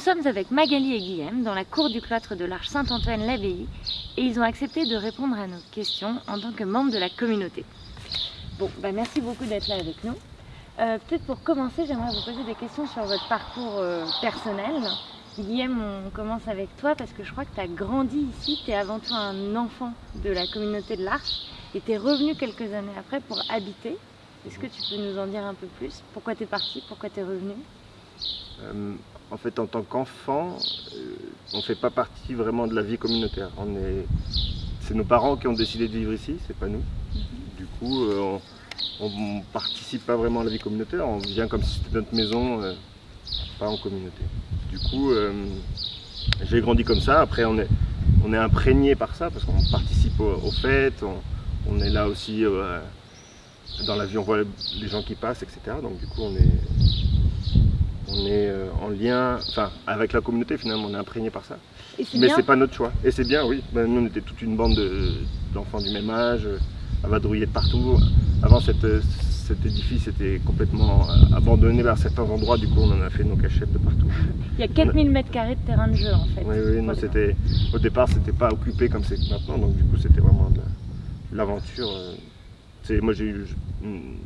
sommes avec Magali et Guillaume dans la cour du cloître de l'Arche Saint-Antoine-l'Abbaye et ils ont accepté de répondre à nos questions en tant que membres de la communauté. Bon, bah merci beaucoup d'être là avec nous. Euh, Peut-être pour commencer, j'aimerais vous poser des questions sur votre parcours euh, personnel. Guillaume, on commence avec toi parce que je crois que tu as grandi ici, tu es avant tout un enfant de la communauté de l'Arche et tu es revenu quelques années après pour habiter. Est-ce que tu peux nous en dire un peu plus? Pourquoi tu es parti? Pourquoi tu es revenu? Euh, en fait, en tant qu'enfant, euh, on ne fait pas partie vraiment de la vie communautaire. Est, c'est nos parents qui ont décidé de vivre ici, c'est pas nous. Du coup, euh, on, ne participe pas vraiment à la vie communautaire. On vient comme si c'était notre maison, euh, pas en communauté. Du coup, j'ai grandi comme ça. Après, on est, on est imprégné par ça parce qu'on participe aux, aux fêtes. On, on est là aussi dans la vie, on voit les gens qui passent, etc. Donc du coup, on est, on est euh, en lien, enfin, avec la communauté finalement, on est imprégné par ça. Mais c'est pas notre choix. Et c'est bien, oui. Ben, nous, on était toute une bande de- d'enfants du même âge, euh, à vadrouiller de partout. Avant, cette, euh, cet édifice était complètement euh, abandonné vers certains endroits. Du coup, on en a fait nos cachettes de partout. Il y a 4000 mètres carrés de terrain de jeu en fait. Oui, oui, non, c'était, au départ, c'était pas occupé comme c'est maintenant. Donc, du coup, c'était vraiment de la- de l'aventure. euh. Moi, j'ai eu une,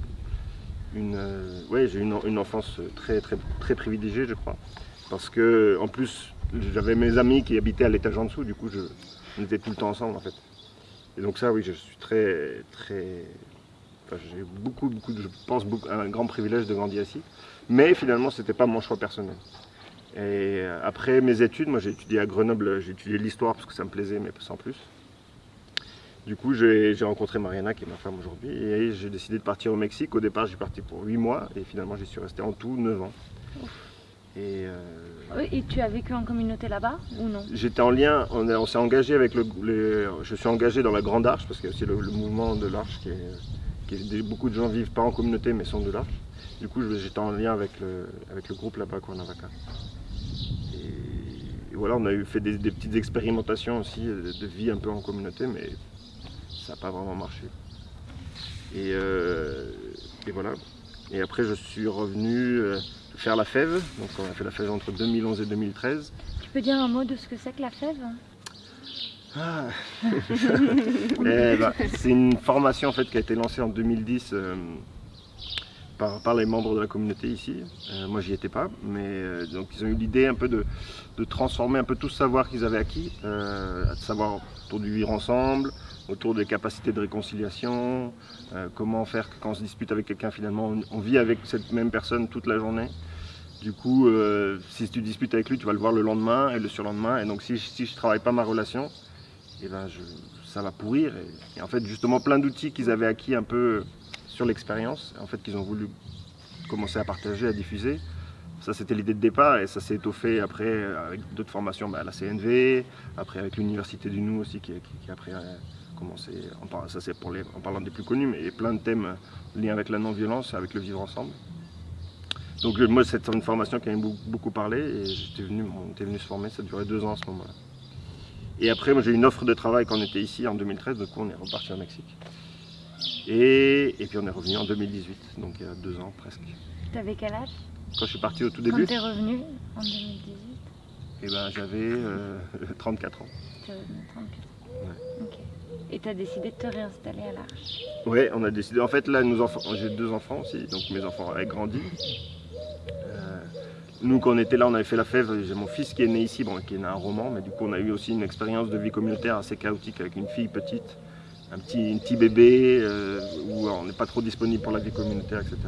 euh, ouais, j'ai eu une, une enfance très, très, très privilégiée, je crois. Parce que, en plus, j'avais mes amis qui habitaient à l'étage en dessous. Du coup, on était tout le temps ensemble, en fait. Et donc, ça, oui, je suis très, très. j'ai beaucoup, beaucoup, je pense, un grand privilège de grandir ici. Mais finalement, c'était pas mon choix personnel. Et euh, après mes études, moi j'ai étudié à Grenoble, j'ai étudié l'histoire parce que ça me plaisait, mais sans plus. Du coup, j'ai rencontré Mariana, qui est ma femme aujourd'hui, et j'ai décidé de partir au Mexique. Au départ, j'ai parti pour 8 mois, et finalement, j'y suis resté en tout 9 ans. Et euh, Et tu as vécu en communauté là-bas ou non? J'étais en lien, on, s'est engagé avec le, les- Je suis engagé dans la Grande Arche, parce qu'il y a aussi le, le mouvement de l'Arche, qui est, qui est- beaucoup de gens vivent pas en communauté, mais sont de l'Arche. Du coup, j'étais en lien avec le, avec le groupe là-bas, Cuernavaca. Et, et voilà, on a eu fait des, des petites expérimentations aussi euh, de vie un peu en communauté, mais ça n'a pas vraiment marché. Et, euh, et voilà. Et après, je suis revenu euh, faire la fève. Donc, on a fait la fève entre 2011 et 2013. Tu peux dire un mot de ce que c'est que la fève? Ah. Eh ben, c'est une formation en fait qui a été lancée en 2010 euh, par, par les membres de la communauté ici. Euh, moi j'y étais pas, mais euh, donc ils ont eu l'idée un peu de, de transformer un peu tout ce savoir qu'ils avaient acquis, à savoir vivre ensemble, autour des capacités de réconciliation, euh, comment faire que quand on se dispute avec quelqu'un finalement on, vit avec cette même personne toute la journée. Du coup, euh, si tu disputes avec lui, tu vas le voir le lendemain et le surlendemain. Et donc, si, je- je travaille pas ma relation, eh ben ça va pourrir. Et, en fait, justement, plein d'outils qu'ils avaient acquis un peu sur l'expérience, en fait, qu'ils ont voulu commencer à partager, à diffuser. Ça, c'était l'idée de départ et ça s'est étoffé après euh, avec d'autres formations bah, à la CNV, après avec l'Université du Nou aussi, qui, qui- qui après a commencé, en ça c'est pour les, en parlant des plus connus, mais il y a plein de thèmes euh, liés avec la non-violence, avec le vivre ensemble. Donc euh, moi, c'est une formation qui m'a beaucoup, parlé et j'étais venu, on était venu se former, ça durait deux ans à ce moment-là. Et après, moi j'ai eu une offre de travail quand on était ici en 2013, du coup on est reparti au Mexique. Et, et puis on est revenu en 2018, donc il y a deux ans presque. Tu avais quel âge? Quand je suis parti au tout Quand début, tu es revenu en 2018 eh ben, j'avais euh, 34 ans. Tu avais 34 Ok. Et tu as décidé de te réinstaller à l'Arche Ouais, on a décidé. En fait, là, nos enfants, j'ai deux enfants aussi, donc mes enfants avaient grandi. Euh, nous, quand on était là, on avait fait la fève. J'ai mon fils qui est né ici, bon, qui est né à un roman, mais du coup, on a eu aussi une expérience de vie communautaire assez chaotique avec une fille petite, un petit, bébé, euh, où on n'est pas trop disponible pour la vie communautaire, etc.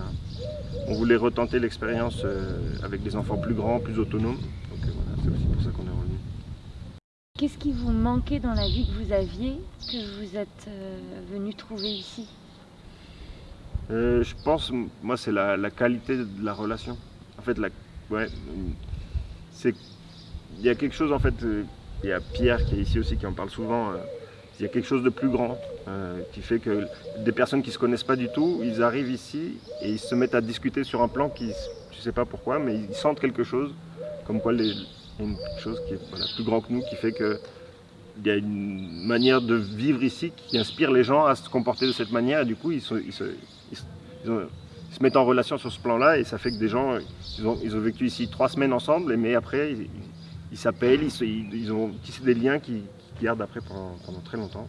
On voulait retenter l'expérience euh, avec des enfants plus grands, plus autonomes. C'est aussi pour ça qu'on est revenu. Qu'est-ce qui vous manquait dans la vie que vous aviez que vous êtes euh, venu trouver ici? Euh, je pense, moi, c'est la, qualité de la relation. En fait, il y a quelque chose en fait. euh, Il y a Pierre qui est ici aussi qui en parle souvent. il y a quelque chose de plus grand qui fait que des personnes qui se connaissent pas du tout, ils arrivent ici et ils se mettent à discuter sur un plan qui, je sais pas pourquoi, mais ils sentent quelque chose, comme quoi les, a une chose qui est plus grand que nous, qui fait que il y a une manière de vivre ici qui inspire les gens à se comporter de cette manière et du coup ils, ils se, ils se- ont- mettent en relation sur ce plan-là et ça fait que des gens, ils ont, ont vécu ici trois semaines ensemble, mais après, ils s'appellent, ils, ont tissé des liens qui, gardent après pendant, pendant, très longtemps.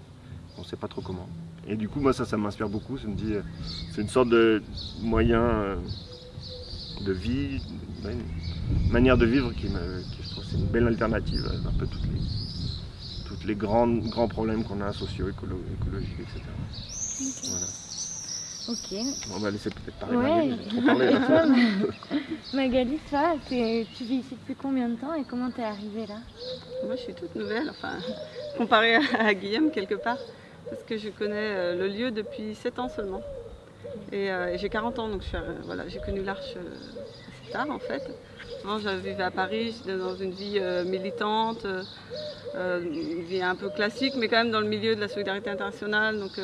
On ne sait pas trop comment. Et du coup, moi, ça, ça m'inspire beaucoup. C'est une sorte de moyen euh, de vie, manière de vivre qui, me, qui je trouve c'est une belle alternative à un peu toutes les, toutes les grands, grands problèmes qu'on a socio-écologiques, etc. Okay. Voilà. Ok. On va laisser peut-être parler ouais. Magali, trop parler là. Magali, toi, tu vis ici depuis combien de temps et comment t'es arrivée là? Moi, je suis toute nouvelle, enfin, comparée à Guillaume quelque part, parce que je connais euh, le lieu depuis 7 ans seulement. Et, euh, et j'ai 40 ans, donc euh, voilà, j'ai connu l'Arche euh, assez tard en fait. Avant, je vivais à Paris, j'étais dans une vie euh, militante, une vie un peu classique, mais quand même dans le milieu de la solidarité internationale, donc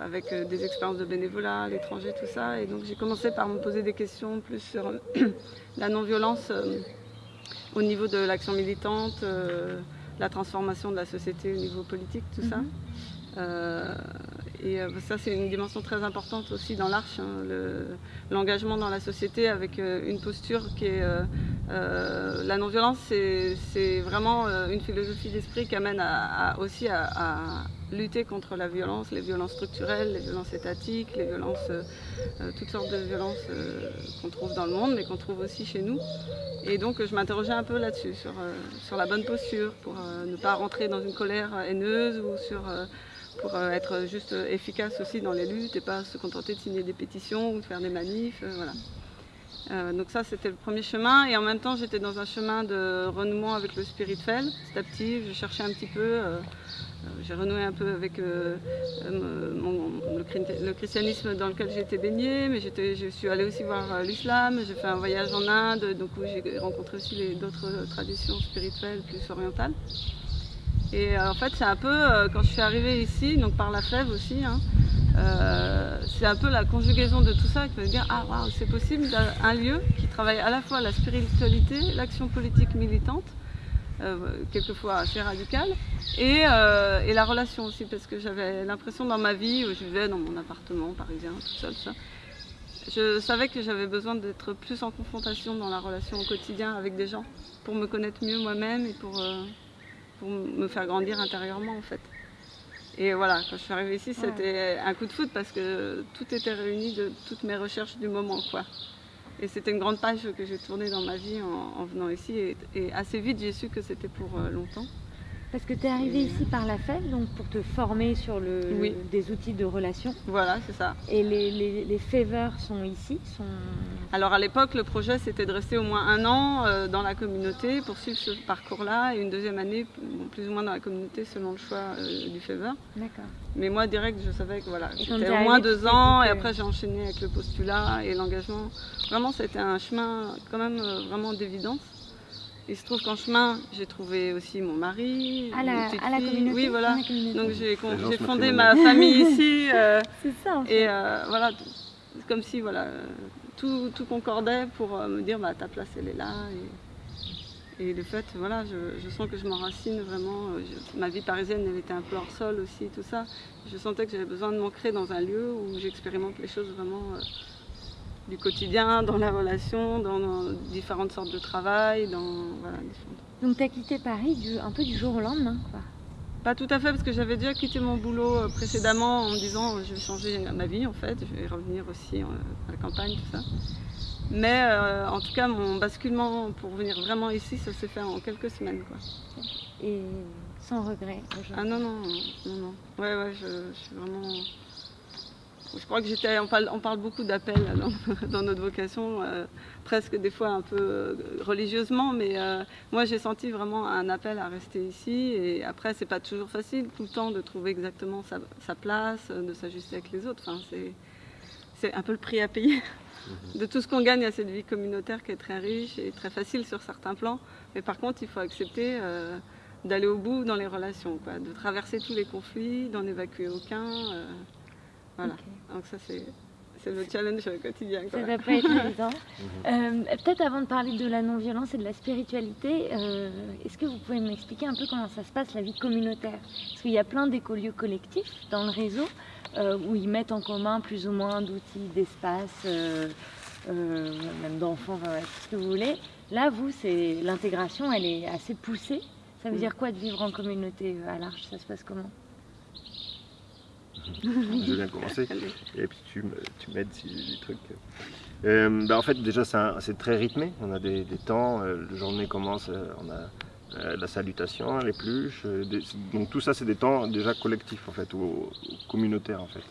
avec des expériences de bénévolat à l'étranger, tout ça. Et donc j'ai commencé par me poser des questions plus sur la non-violence au niveau de l'action militante, la transformation de la société au niveau politique, tout ça. Et euh, ça, c'est une dimension très importante aussi dans l'Arche, hein, l'engagement le, dans la société avec euh, une posture qui est... Euh, la non-violence, c'est vraiment une philosophie d'esprit qui amène à, aussi à, lutter contre la violence, les violences structurelles, les violences étatiques, les violences, toutes sortes de violences qu'on trouve dans le monde, mais qu'on trouve aussi chez nous. Et donc, je m'interrogeais un peu là-dessus, sur la bonne posture, pour ne pas rentrer dans une colère haineuse ou sur pour euh, être juste efficace aussi dans les luttes et pas se contenter de signer des pétitions ou de faire des manifs. Euh, voilà. Euh, donc ça c'était le premier chemin et en même temps j'étais dans un chemin de renouement avec le spirituel. Petit à petit je cherchais un petit peu, j'ai renoué un peu avec le, le, christianisme dans lequel j'étais baignée, mais je suis allée aussi voir l'islam, j'ai fait un voyage en Inde, donc où j'ai rencontré aussi d'autres traditions spirituelles plus orientales. Et euh, en fait, c'est un peu, euh, quand je suis arrivée ici, donc par la fève aussi, hein, euh, c'est un peu la conjugaison de tout ça qui me dire Ah, waouh, c'est possible, un lieu qui travaille à la fois la spiritualité, l'action politique militante, quelquefois assez radicale, et, et, la relation aussi, parce que j'avais l'impression dans ma vie où je vivais dans mon appartement parisien, tout seul, ça. Je savais que j'avais besoin d'être plus en confrontation dans la relation au quotidien avec des gens pour me connaître mieux moi-même et pour pour me faire grandir intérieurement en fait. Et voilà, quand je suis arrivée ici, c'était un coup de foot parce que tout était réuni de toutes mes recherches du moment. quoi. Et c'était une grande page que j'ai tournée dans ma vie en, en venant ici. Et, et assez vite, j'ai su que c'était pour euh, longtemps. Parce que tu es arrivé ici par la FEV, donc pour te former sur le, oui. des outils de relation. Voilà, c'est ça. Et les, les, les faveurs sont ici sont... Alors à l'époque, le projet c'était de rester au moins un an euh, dans la communauté pour suivre ce parcours-là et une deuxième année plus ou moins dans la communauté selon le choix euh, du faveur. D'accord. Mais moi direct, je savais que voilà, c'était au moins deux ans et après j'ai enchaîné avec le postulat et l'engagement. Vraiment, c'était un chemin quand même euh, vraiment d'évidence. Il se trouve qu'en chemin, j'ai trouvé aussi mon mari, à la, petite à la fille. communauté. Oui, voilà. Donc j'ai fondé ma famille ici. Euh, c'est ça. En fait. Et euh, voilà, c'est comme si voilà, tout, tout concordait pour euh, me dire bah, ta place elle est là. Et, et le fait, voilà, je, je sens que je m'enracine vraiment. Je, ma vie parisienne, elle était un peu hors sol aussi, tout ça. Je sentais que j'avais besoin de m'ancrer dans un lieu où j'expérimente les choses vraiment du quotidien, dans la relation, dans, dans, différentes sortes de travail. Dans, voilà, Donc tu as quitté Paris du, un peu du jour au lendemain quoi. Pas tout à fait, parce que j'avais déjà quitté mon boulot euh, précédemment en me disant je vais changer ma vie en fait, je vais revenir aussi à la campagne, tout ça. Mais euh, en tout cas, mon basculement pour venir vraiment ici, ça s'est fait en quelques semaines. Quoi. Et sans regret Ah non, non, non, non. Ouais, ouais, je, je suis vraiment je crois que j'étais, on parle, on parle beaucoup d'appels dans, dans, notre vocation, euh, presque des fois un peu euh, religieusement, mais euh, moi j'ai senti vraiment un appel à rester ici. Et après, c'est pas toujours facile tout le temps de trouver exactement sa, sa place, de s'ajuster avec les autres. Enfin, c'est, un peu le prix à payer mhm. de tout ce qu'on gagne à cette vie communautaire qui est très riche et très facile sur certains plans. Mais par contre, il faut accepter euh, d'aller au bout dans les relations, quoi, de traverser tous les conflits, d'en évacuer aucun. Voilà. Okay. Donc ça c'est c'est le challenge quotidien. Quoi. Ça va pas être évident. euh, Peut-être avant de parler de la non-violence et de la spiritualité, euh, est-ce que vous pouvez m'expliquer un peu comment ça se passe la vie communautaire? Parce qu'il y a plein d'écolieux collectifs dans le réseau. euh, où ils mettent en commun plus ou moins d'outils, d'espace, euh, euh, même d'enfants, enfin, tout ce que vous voulez. Là, vous, c'est l'intégration, elle est assez poussée. Ça veut Mm. dire quoi de vivre en communauté à l'Arche? Ça se passe comment? Je viens de commencer. Et puis tu m'aides si j'ai des trucs. Euh, bah, en fait, déjà, c'est très rythmé. On a des, des temps. euh, la journée commence, euh, on a la salutation, les pluches. des- donc tout ça, c'est des temps déjà collectifs en fait, ou, ou communautaires en fait.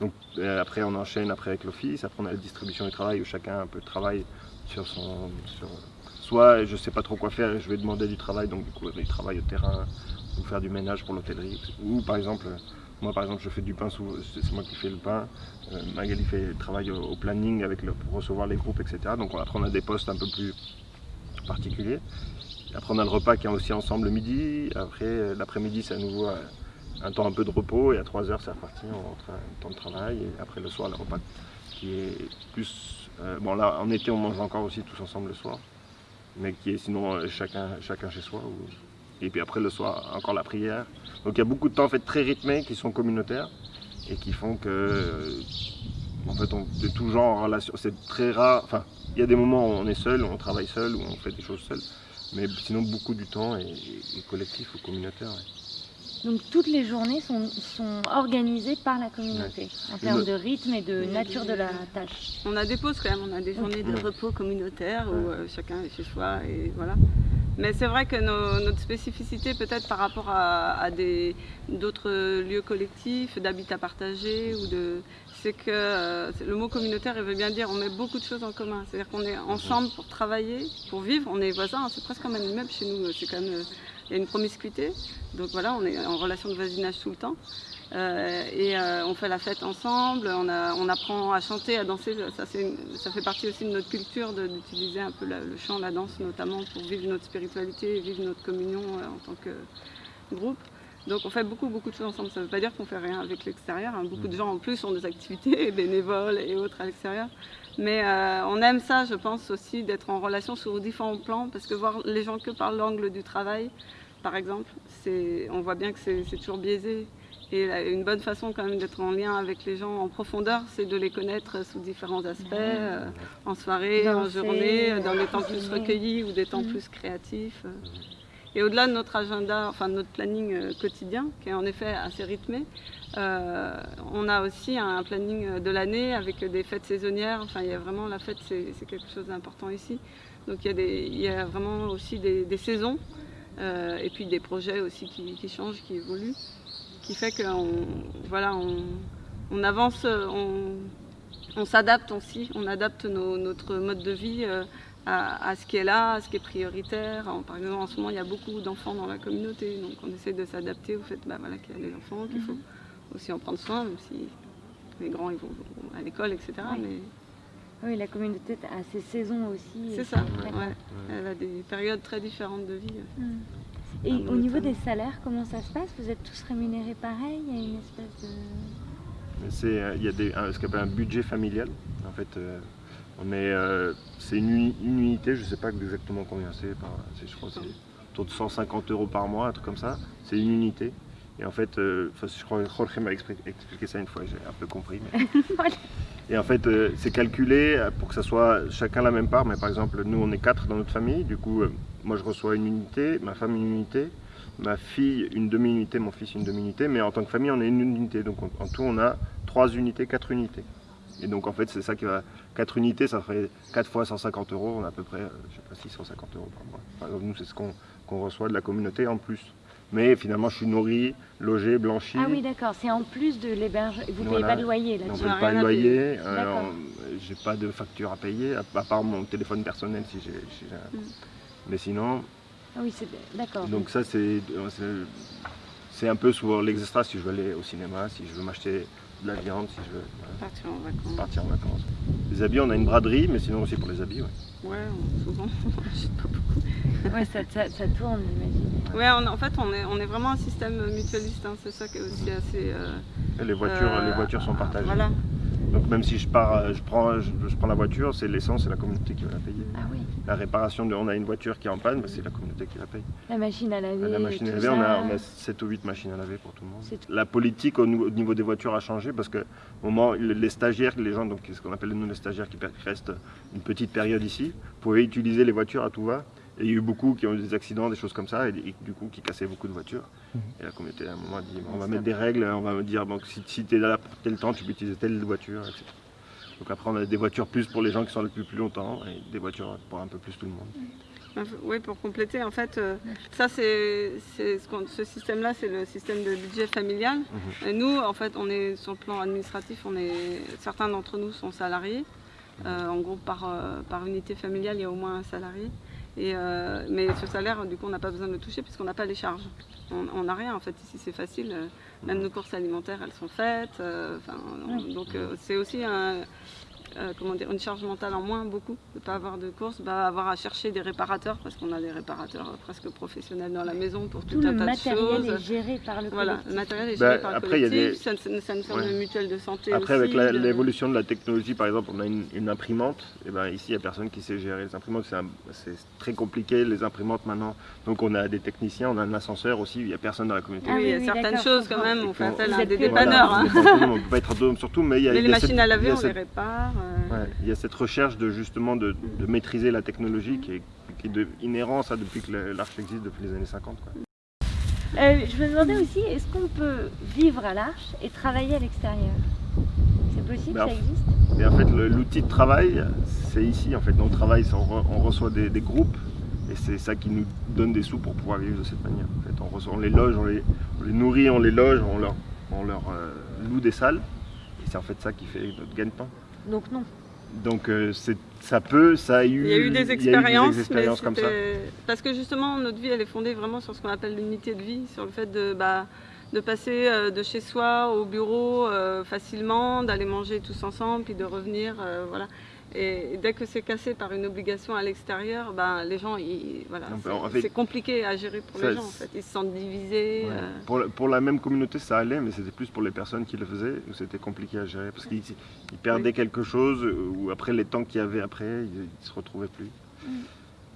Donc après, on enchaîne après avec l'office. Après, on a la distribution du travail où chacun un peu travaille sur son. Sur, soit je sais pas trop quoi faire, je vais demander du travail, donc du coup, il travaille au terrain ou faire du ménage pour l'hôtellerie. Ou par exemple, moi par exemple, je fais du pain, c'est moi qui fais le pain. Euh, Magali fait travaille au, au planning avec le, pour recevoir les groupes, etc. Donc après on a des postes un peu plus particuliers. Après on a le repas qui est aussi ensemble le midi. Après euh, l'après-midi c'est à nouveau euh, un temps un peu de repos et à 3 heures c'est reparti, on rentre un temps de travail. Et après le soir le repas qui est plus... bon là en été on mange encore aussi tous ensemble le soir. Mais qui est sinon chacun, chacun chez soi. Et puis après le soir encore la prière. Donc il y a beaucoup de temps en fait très rythmés qui sont communautaires et qui font que en fait on est toujours en relation. C'est très rare. Enfin, il y a des moments où on est seul, où on travaille seul, où on fait des choses seul. Mais sinon beaucoup du temps est, est collectif ou communautaire. ouais. Donc toutes les journées sont, sont organisées par la communauté en termes de rythme et de Oui, nature de la tâche. On a des pauses quand même, on a des journées de Ouais. repos communautaire où euh, chacun est chez soi et voilà. Mais c'est vrai que nos- notre spécificité peut-être par rapport à, d'autres lieux collectifs, d'habitat partagé ou de c'est que euh, le mot communautaire il veut bien dire on met beaucoup de choses en commun. C'est-à-dire qu'on est ensemble pour travailler, pour vivre, on est voisins, c'est presque comme un immeuble chez nous, c'est quand même euh, il y a une promiscuité. Donc voilà, on est en relation de voisinage tout le temps. Euh, et euh, on fait la fête ensemble, on, apprend à chanter, à danser. Ça, fait partie aussi de notre culture d'utiliser un peu le chant, la danse notamment pour vivre notre spiritualité vivre notre communion euh, en tant que groupe. Donc on fait beaucoup beaucoup de choses ensemble. Ça ne veut pas dire qu'on fait rien avec l'extérieur. hein. Beaucoup de gens en plus ont des activités bénévoles et autres à l'extérieur. Mais on aime ça, je pense aussi, d'être en relation sur différents plans, parce que voir les gens que par l'angle du travail, par exemple, on voit bien que c'est toujours biaisé. Et une bonne façon quand même d'être en lien avec les gens en profondeur, c'est de les connaître sous différents aspects, euh, en soirée, en journée, dans des temps plus recueillis ou des temps Mhm. plus créatifs. euh. Et au-delà de notre agenda, enfin de notre planning euh, quotidien, qui est en effet assez rythmé, euh, on a aussi un planning euh, de l'année avec des fêtes saisonnières. Enfin, il y a vraiment la fête, c'est c'est quelque chose d'important ici. Donc il y a, des, il y a vraiment aussi des, des saisons euh, et puis des projets aussi qui, qui changent, qui évoluent, qui fait qu'on voilà, on, on avance, euh, on, on s'adapte aussi, on adapte nos- notre mode de vie euh, à, à ce qui est là, à ce qui est prioritaire. Par exemple, en ce moment, il y a beaucoup d'enfants dans la communauté, donc on essaie de s'adapter au fait bah, voilà, qu'il y a des enfants, qu'il faut aussi en prendre soin, même si les grands ils vont, à l'école, etc. Oui. Mais Oui, la communauté a ses saisons aussi. c'est ça, ouais. elle a des périodes très différentes de vie. Mm. Et au niveau des salaires, comment ça se passe? Vous êtes tous rémunérés pareil? Il y a une espèce de... Euh, il y a des, un- ce qu'on appelle un budget familial. En fait, euh, on est, euh, c'est une, uni- une unité, je ne sais pas exactement combien c'est, je crois que c'est autour de 150 euros par mois, un truc comme ça. C'est une unité. Et en fait, je crois que Jorge m'a expli- expliqué ça une fois, j'ai un peu compris. mais- Et en fait, c'est calculé pour que ça soit chacun la même part. Mais par exemple, nous, on est quatre dans notre famille. Du coup, moi, je reçois une unité, ma femme une unité, ma fille une demi-unité, mon fils une demi-unité. Mais en tant que famille, on est une unité. Donc en en tout, on a trois unités, quatre unités. Et donc en fait, c'est ça qui va. 4 unités, ça ferait 4 fois 150 euros. On a à peu près, euh, je sais pas, 650 euros par mois. Nous, c'est ce qu'on qu'on reçoit de la communauté en plus. Mais finalement, je suis nourri, logé, blanchi. Ah oui, d'accord, c'est en plus de l'hébergement. Vous ne payez pas de loyer On ne là-dessus paye pas de loyer, euh, j'ai pas de facture à payer, à, à part mon téléphone personnel si j'ai. Mais sinon, Ah oui, c'est d'accord. donc ça c'est c'est- c'est un peu sur l'extra si je veux aller au cinéma, si je veux m'acheter de la viande, si je veux voilà, Partir en vacances. partir en vacances. Les habits, on a une braderie, mais sinon aussi pour les habits. ouais. Ouais, on- souvent. on achète pas beaucoup. Ouais, ça, ça, ça tourne, j'imagine. Ouais, on- en fait, on est, on est vraiment un système mutualiste. hein, c'est ça qui est aussi assez. euh, Et les voitures, euh, les voitures sont partagées. Voilà. Donc même si je pars, euh, je prends, je, je prends la voiture, c'est l'essence, c'est la communauté qui va la payer. Ah oui, La réparation, de, on a une voiture qui est en panne, c'est la communauté qui la paye. la machine à laver. La machine à laver, on a, ça. on a 7 ou 8 machines à laver pour tout le monde. La politique au niveau, au niveau des voitures a changé parce que au moment, les stagiaires, les gens, donc ce qu'on appelle nous les stagiaires qui restent une petite période ici, pouvaient utiliser les voitures à tout va. Et il y a eu beaucoup qui ont eu des accidents, des choses comme ça, et, et du coup qui cassaient beaucoup de voitures. Et la communauté à un moment a dit on va mettre des règles, on va me dire si, si tu es là pour tel temps, tu peux utiliser telle voiture, etc. Donc après on a des voitures plus pour les gens qui sont là depuis plus longtemps et des voitures pour un peu plus tout le monde. Oui, pour compléter, en fait, euh, ça c'est ce, système-là, c'est le système de budget familial. Mhm. Et nous, en fait, on est sur le plan administratif, on est certains d'entre nous sont salariés. Euh, en gros, par, euh, par unité familiale, il y a au moins un salarié. Et, euh, mais ce salaire, du coup, on n'a pas besoin de le toucher puisqu'on n'a pas les charges. On n'a rien, en fait. Ici, c'est facile. Euh, Même nos courses alimentaires, elles sont faites. Euh, on- Donc, euh, c'est aussi un, euh, comment dire, une charge mentale en moins, beaucoup, de ne pas avoir de courses, bah, avoir à chercher des réparateurs, parce qu'on a des réparateurs euh, presque professionnels dans la maison pour tout, Tout un le tas de matériel choses. est géré par le Voilà, collectif. le matériel est Bah, géré par le après, il y a collectif, des- ça, ça, ça nous sert Ouais. de mutuelle de santé Après, aussi, avec la- de- l'évolution de la technologie, par exemple, on a une, une imprimante. Et ben ici, il n'y a personne qui sait gérer les imprimantes. C'est très compliqué, les imprimantes maintenant. Donc, on a des techniciens, on a un ascenseur aussi. Il n'y a personne dans la communauté. Ah oui, il y a certaines choses quand même, on fait appel à des dépanneurs. hein. Voilà, on ne peut pas être autonome surtout, mais il y a, Mais il y les machines à laver, on les répare. Euh, ouais, il y a cette recherche de justement de, de maîtriser la technologie qui est, qui est de, inhérent ça depuis que le- l'Arche existe depuis les années 50. quoi. Euh, je me demandais aussi, est-ce qu'on peut vivre à l'Arche et travailler à l'extérieur? C'est possible, Ben, ça existe? Et en fait, le- l'outil de travail, c'est ici. En fait, on travaille, c'est- on, re- on reçoit des, des groupes et c'est ça qui nous donne des sous pour pouvoir vivre de cette manière. En fait, on, reçoit- on les loge, on les, on les nourrit, on les loge, on leur, on leur euh, loue des salles. Et c'est en fait ça qui fait notre gagne-pain. Donc non. Donc euh, c'est- ça peut, ça a eu, Il y a eu des expériences, comme ça. parce que justement notre vie elle est fondée vraiment sur ce qu'on appelle l'unité de vie, sur le fait de, bah, de passer euh, de chez soi au bureau euh, facilement, d'aller manger tous ensemble, puis de revenir, euh, voilà. Et dès que c'est cassé par une obligation à l'extérieur, ben, les gens, ils- voilà, Non, c'est- en fait, c'est compliqué à gérer pour ça, les gens. En fait. Ils se sentent divisés. Ouais. euh, Pour, la, pour la même communauté, ça allait, mais c'était plus pour les personnes qui le faisaient où c'était compliqué à gérer parce qu'ils ils perdaient Oui. quelque chose ou après les temps qu'il y avait après, ils, ils se retrouvaient plus. Mm.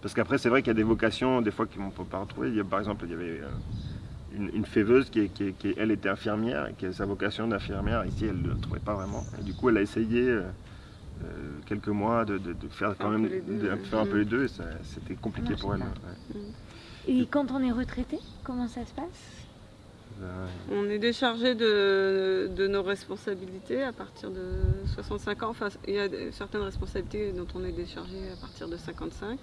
Parce qu'après, c'est vrai qu'il y a des vocations, des fois, qu'on ne peut pas retrouver. Il y a, par exemple, il y avait euh, une, une féveuse qui, elle était infirmière et qui a sa vocation d'infirmière. Ici, elle ne le trouvait pas vraiment. Et du coup, elle a essayé euh, quelques mois de, de- de faire quand Un même peu les deux. de faire un peu Mm. les deux et c'était compliqué Non, pour elle. ouais. Et quand on est retraité, comment ça se passe? Euh, On est déchargé de, de nos responsabilités à partir de 65 ans. Enfin, il y a certaines responsabilités dont on est déchargé à partir de 55,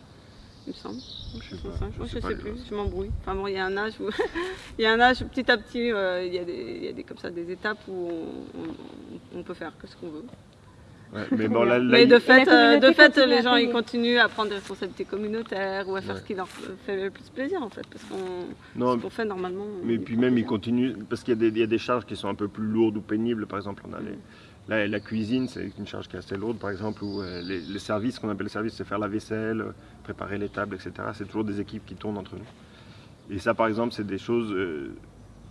il me semble. je sais pas, 65, je ouais, sais je sais plus, je m'embrouille. Enfin bon, il y a un âge où, il y a un âge petit à petit, euh, il y a des, il y a des comme ça des étapes où on, on- on peut faire que ce qu'on veut. Ouais, mais bon, là, là, Mais de fait, euh, de fait, continue les gens ils continuent à prendre des responsabilités communautaires ou à faire Ouais. ce qui leur fait le plus plaisir en fait, parce qu'on fait normalement. Mais puis même, ils continuent, parce qu'il y, a des- il y a des charges qui sont un peu plus lourdes ou pénibles. Par exemple, on a les, la, la cuisine, c'est une charge qui est assez lourde, par exemple, ou euh, les, les services, ce qu'on appelle les services, c'est faire la vaisselle, euh, préparer les tables, etc. C'est toujours des équipes qui tournent entre nous. Et ça, par exemple, c'est des choses euh,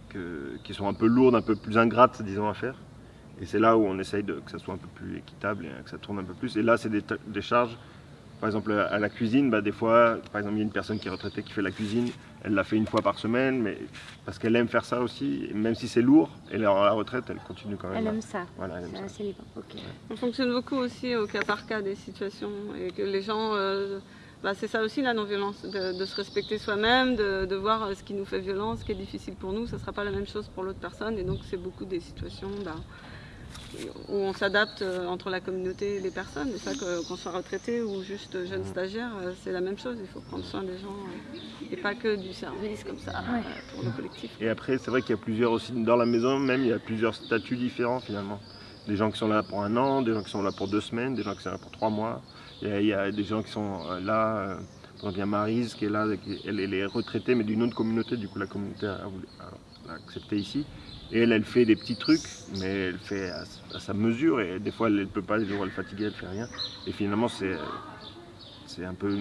que- qui sont un peu lourdes, un peu plus ingrates, disons, à faire. Et c'est là où on essaye de, que ça soit un peu plus équitable et que ça tourne un peu plus. Et là, c'est des, charges, par exemple, à la cuisine, bah, des fois, par exemple, il y a une personne qui est retraitée qui fait la cuisine, elle l'a fait une fois par semaine, mais parce qu'elle aime faire ça aussi, et même si c'est lourd, elle est à la retraite, elle continue quand même. Elle aime ça. Voilà, elle aime C'est ça. assez libre. Ok. On fonctionne beaucoup aussi au cas par cas des situations et que les gens, euh, bah, c'est ça aussi la non-violence, de, de se respecter soi-même, de, de voir euh, ce qui nous fait violence, ce qui est difficile pour nous, ça ne sera pas la même chose pour l'autre personne et donc c'est beaucoup des situations bah, où on s'adapte euh, entre la communauté et les personnes. Et ça, qu'on soit retraité ou juste jeune stagiaire, euh, c'est la même chose, il faut prendre soin des gens euh, et pas que du service comme ça Ouais. pour le collectif. Et après, c'est vrai qu'il y a plusieurs aussi, dans la maison même, il y a plusieurs statuts différents finalement. Des gens qui sont là pour un an, des gens qui sont là pour deux semaines, des gens qui sont là pour trois mois. Il y a, il y a des gens qui sont là, par exemple, il y a Maryse qui est là, elle, elle est retraitée mais d'une autre communauté, du coup la communauté a, voulu- a- a accepté ici. Et elle, elle fait des petits trucs, mais elle fait à, sa mesure et des fois elle ne peut pas, les jours elle est fatiguée, elle fait rien. Et finalement, c'est un peu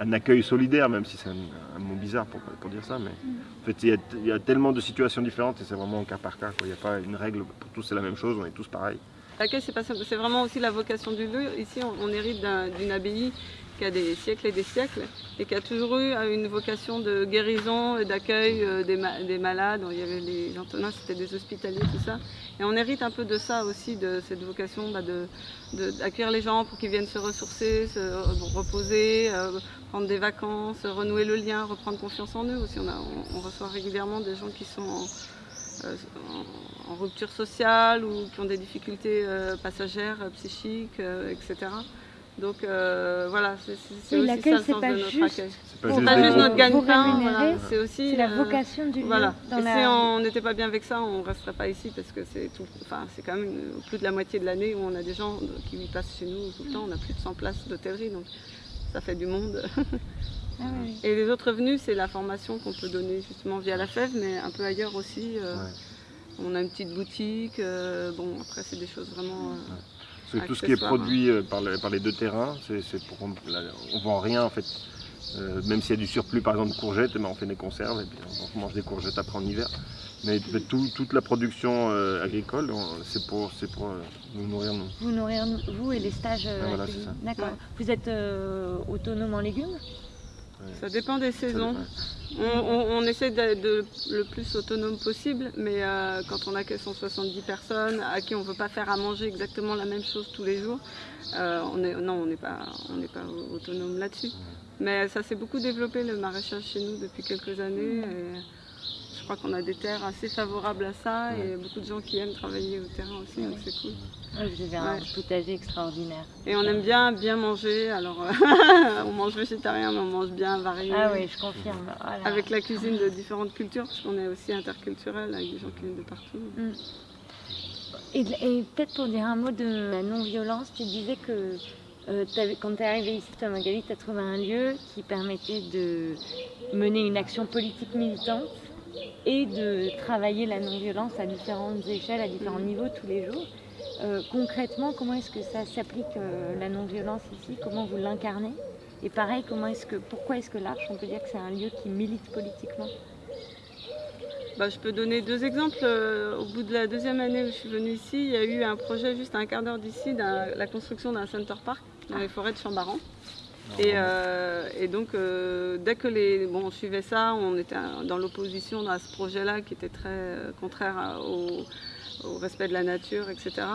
un accueil solidaire, même si c'est un, mot bizarre pour, pour dire ça, mais en fait, il y, a, tellement de situations différentes et c'est vraiment au cas par cas. Il n'y a pas une règle pour tous, c'est la même chose, on est tous pareils. L'accueil, c'est vraiment aussi la vocation du lieu. Ici, on, hérite d'une abbaye qui a des siècles et des siècles et qui a toujours eu une vocation de guérison et d'accueil euh, des, malades. Il y avait les Antonins, c'était des hospitaliers, tout ça. Et on hérite un peu de ça aussi, de cette vocation bah, d'accueillir les gens pour qu'ils viennent se ressourcer, se reposer, euh, prendre des vacances, renouer le lien, reprendre confiance en eux aussi. On, reçoit régulièrement des gens qui sont en, euh, en, rupture sociale ou qui ont des difficultés passagères, psychiques, etc. Donc voilà, c'est aussi ça le sens de notre accueil. C'est pas, juste, notre gagne-pain, c'est aussi la vocation du lieu. Voilà. Et si on n'était pas bien avec ça, on ne resterait pas ici parce que c'est enfin, quand même plus de la moitié de l'année où on a des gens qui passent chez nous tout le temps. On a plus de 100 places d'hôtellerie, donc ça fait du monde. Ah Et les autres revenus, c'est la formation qu'on peut donner justement via la FEV, mais un peu ailleurs aussi. Euh, on a une petite boutique. Euh, bon, après, c'est des choses vraiment. Euh, tout ce qui est produit par, les, deux terrains, c'est pour on vend rien en fait. même s'il y a du surplus, par exemple de courgettes, eh ben, on fait des conserves et puis on mange des courgettes après en hiver. Mais toute la production agricole, c'est pour, pour nous nourrir nous. Vous nourrir vous et les stages. Ah, D'accord. Vous êtes autonome en légumes? Ça dépend des saisons. On, essaie d'être le plus autonome possible, mais euh, quand on a que 170 personnes à qui on ne veut pas faire à manger exactement la même chose tous les jours, euh, on non, on n'est pas, autonome là-dessus. Mais ça s'est beaucoup développé le maraîchage chez nous depuis quelques années. Crois qu'on a des terres assez favorables à ça et beaucoup de gens qui aiment travailler au terrain aussi, donc c'est cool. vous avez un potager extraordinaire. Et on aime bien bien manger, alors on mange végétarien mais on mange bien varié. Ah oui, je confirme. Avec la cuisine de différentes cultures, parce qu'on est aussi interculturel avec des gens qui viennent de partout. Mm. Et, peut-être pour dire un mot de la non-violence, tu disais que euh, quand tu es arrivé ici, toi Magali, tu as trouvé un lieu qui permettait de mener une action politique militante et de travailler la non-violence à différentes échelles, à différents niveaux tous les jours. Euh, concrètement, comment est-ce que ça s'applique euh, la non-violence ici? Comment vous l'incarnez? Et pareil, comment est-ce que, pourquoi est-ce que l'Arche, on peut dire que c'est un lieu qui milite politiquement? Bah, je peux donner deux exemples. Euh, au bout de la deuxième année où je suis venue ici, il y a eu un projet juste à un quart d'heure d'ici, la construction d'un center park dans les forêts de Chambaran. Et, donc, dès que les, bon, on suivait ça, on était dans l'opposition à ce projet-là qui était très contraire au, respect de la nature, etc.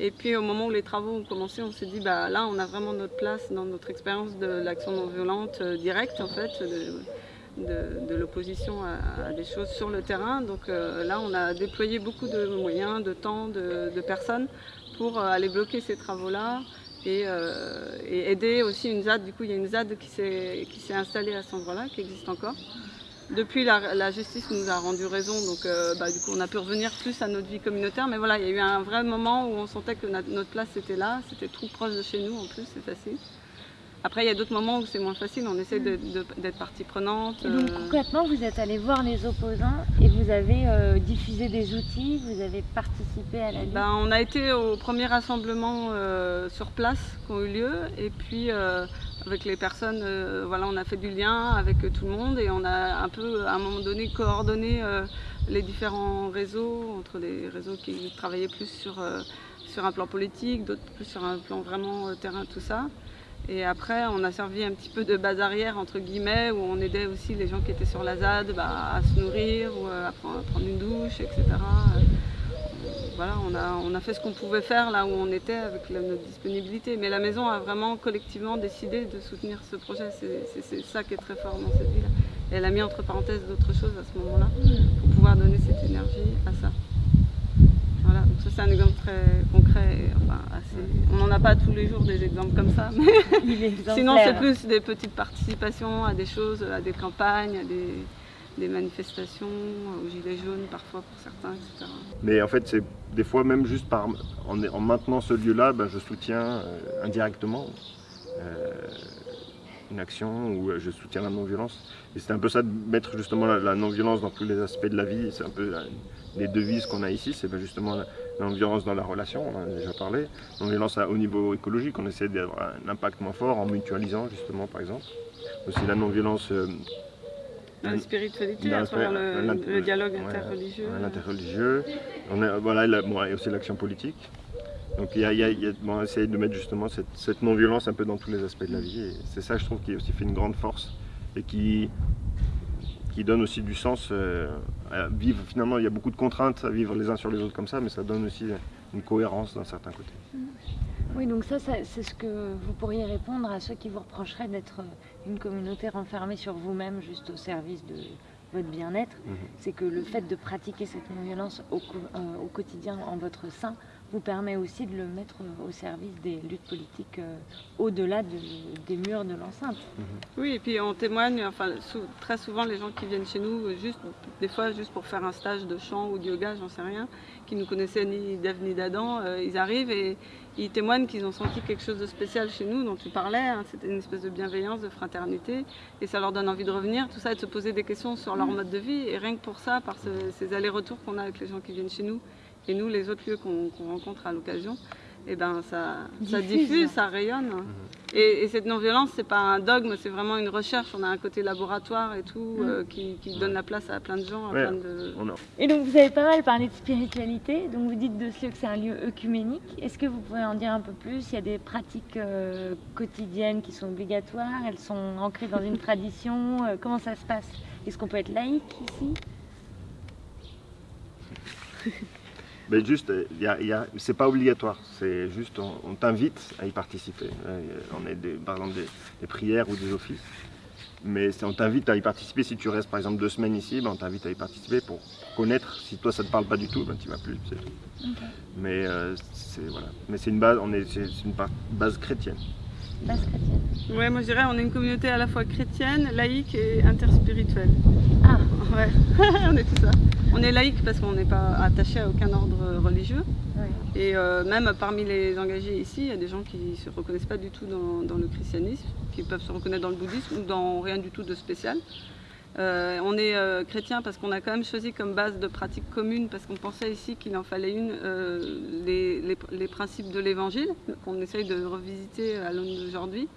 Et puis au moment où les travaux ont commencé, on s'est dit, bah, là on a vraiment notre place dans notre expérience de l'action non violente euh, directe en fait, de, l'opposition à, des choses sur le terrain. Donc euh, là on a déployé beaucoup de moyens, de temps, de, personnes pour euh, aller bloquer ces travaux-là. Et, et, aider aussi une ZAD. Du coup, il y a une ZAD qui s'est installée à cet endroit-là, qui existe encore. Depuis, la, justice nous a rendu raison, donc euh, bah, du coup, on a pu revenir plus à notre vie communautaire. Mais voilà, il y a eu un vrai moment où on sentait que notre place était là, c'était trop proche de chez nous en plus, c'est facile. Après, il y a d'autres moments où c'est moins facile, on essaie d'être partie prenante. Et donc, euh. concrètement, vous êtes allé voir les opposants vous avez euh, diffusé des outils, vous avez participé à la lutte ben, On a été au premier rassemblement sur place qui ont eu lieu, et puis avec les personnes, euh, voilà, on a fait du lien avec tout le monde et on a un peu, à un moment donné, coordonné euh, les différents réseaux, entre les réseaux qui travaillaient plus sur, euh, sur un plan politique, d'autres plus sur un plan vraiment terrain, tout ça. Et après, on a servi un petit peu de base arrière, entre guillemets, où on aidait aussi les gens qui étaient sur la ZAD bah, à se nourrir ou à prendre une douche, etc voilà, on a, fait ce qu'on pouvait faire là où on était avec notre disponibilité. Mais la maison a vraiment collectivement décidé de soutenir ce projet. C'est ça qui est très fort dans cette ville. Elle a mis entre parenthèses d'autres choses à ce moment-là pour pouvoir donner cette énergie à ça. Voilà, donc ça c'est un exemple très concret. on n'en a pas tous les jours des exemples comme ça, mais sinon c'est plus des petites participations à des choses, à des campagnes, à des, des manifestations, aux gilets jaunes parfois pour certains, etc. Mais en fait, c'est des fois même juste par, en, en maintenant ce lieu-là, ben, je soutiens euh, indirectement euh, une action ou euh, je soutiens la non-violence. Et c'est un peu ça de mettre justement la, non-violence dans tous les aspects de la vie. C'est un peu les devises qu'on a ici, c'est justement la non-violence dans la relation, on en a déjà parlé. Non-violence au niveau écologique, on essaie d'avoir un impact moins fort en mutualisant justement par exemple. Aussi la non-violence dans la spiritualité, à travers le, dialogue interreligieux. L'interreligieux. Voilà, il y a aussi l'action politique. Donc il y a, il y a- il y a- bon, essayer de mettre justement cette, cette non-violence un peu dans tous les aspects de la vie. Et c'est ça, je trouve, qui aussi fait une grande force et qui, qui donne aussi du sens euh, à vivre. Finalement, il y a beaucoup de contraintes à vivre les uns sur les autres comme ça, mais ça donne aussi une cohérence d'un certain côté. Oui, donc ça, ça- c'est ce que vous pourriez répondre à ceux qui vous reprocheraient d'être euh, une communauté renfermée sur vous-même, juste au service de votre bien-être. Mhm. C'est que le fait de pratiquer cette non-violence au, euh, au quotidien en votre sein vous permet aussi de le mettre au service des luttes politiques euh, au-delà de- des murs de l'enceinte. Oui, et puis on témoigne, enfin sou- très souvent les gens qui viennent chez nous, juste des fois juste pour faire un stage de chant ou de yoga, j'en sais rien, qui nous connaissaient ni d'Ève ni d'Adam, euh, ils arrivent et ils témoignent qu'ils ont senti quelque chose de spécial chez nous, dont tu parlais, hein, c'était une espèce de bienveillance, de fraternité, et ça leur donne envie de revenir, tout ça, et de se poser des questions sur leur mode de vie, et rien que pour ça, par ce- ces allers-retours qu'on a avec les gens qui viennent chez nous, et nous, les autres lieux qu'on rencontre à l'occasion, et ben ça, ça Diffuse. ça rayonne. Et, et cette non-violence, c'est pas un dogme, c'est vraiment une recherche. On a un côté laboratoire et tout euh, qui, qui donne la place à plein de gens, à Ouais. plein de. Et donc vous avez pas mal parlé de spiritualité, donc vous dites de ce lieu que c'est un lieu œcuménique. Est-ce que vous pouvez en dire un peu plus? Il y a des pratiques euh, quotidiennes qui sont obligatoires, elles sont ancrées dans une tradition, euh, comment ça se passe? Est-ce qu'on peut être laïque ici? Mais juste, il y a- il y a- c'est pas obligatoire, c'est juste, on, on t'invite à y participer. Euh, On est des, par exemple des, des prières ou des offices, mais on t'invite à y participer. Si tu restes par exemple deux semaines ici, ben, on t'invite à y participer pour connaître. Si toi ça te parle pas du tout, ben, tu vas plus. c'est tout. Ok. Mais euh, c'est voilà, mais c'est une base, on est, c'est une base chrétienne. Base chrétienne. Ouais, moi je dirais, on est une communauté à la fois chrétienne, laïque et interspirituelle. Ah, Ouais, on est tout ça. On est laïque parce qu'on n'est pas attaché à aucun ordre religieux. oui. Et euh, même parmi les engagés ici, il y a des gens qui ne se reconnaissent pas du tout dans, dans le christianisme, qui peuvent se reconnaître dans le bouddhisme ou dans rien du tout de spécial. Euh, on est euh, chrétien parce qu'on a quand même choisi comme base de pratique commune, parce qu'on pensait ici qu'il en fallait une, euh, les, principes de l'évangile, qu'on essaye de revisiter à l'aune d'aujourd'hui.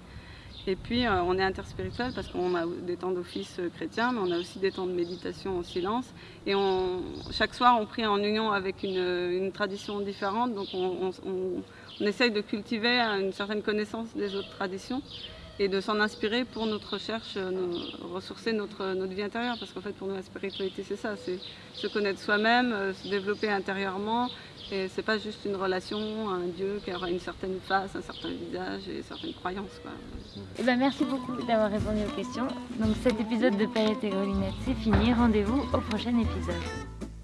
Et puis on est interspirituel parce qu'on a des temps d'office chrétien, mais on a aussi des temps de méditation en silence. Et chaque soir, on prie en union avec une, tradition différente. Donc on, on- on- on essaye de cultiver une certaine connaissance des autres traditions et de s'en inspirer pour notre recherche, euh, ressourcer notre, notre vie intérieure. Parce qu'en fait, pour nous, la spiritualité, c'est ça, c'est se connaître soi-même, euh, se développer intérieurement. Et c'est pas juste une relation à un Dieu qui aura une certaine face, un certain visage et certaines croyances. Eh ben, merci beaucoup d'avoir répondu aux questions. Donc cet épisode de Paillettes et Grelinette, c'est fini. Rendez-vous au prochain épisode.